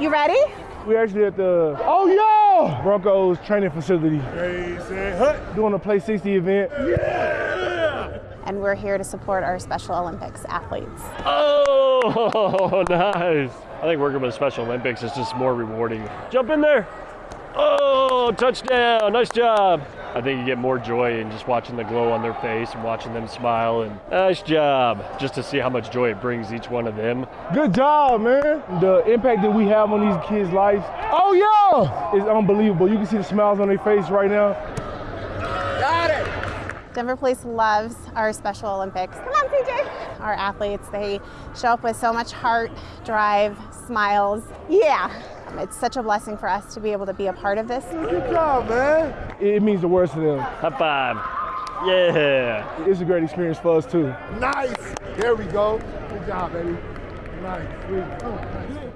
You ready? We're actually at the oh yeah Broncos training facility Crazy Hut. doing a Play 60 event. Yeah. And we're here to support our Special Olympics athletes. Oh, nice. I think working with Special Olympics is just more rewarding. Jump in there. Oh, touchdown. Nice job. I think you get more joy in just watching the glow on their face and watching them smile and nice job. Just to see how much joy it brings each one of them. Good job, man. The impact that we have on these kids' lives. Oh yeah, it's unbelievable. You can see the smiles on their face right now. Denver Police loves our Special Olympics. Come on, CJ. Our athletes, they show up with so much heart, drive, smiles. Yeah, it's such a blessing for us to be able to be a part of this. Good job, man. It, it means the world to them. High five. Yeah. It's a great experience for us too. Nice. There we go. Good job, baby. Nice. Sweet.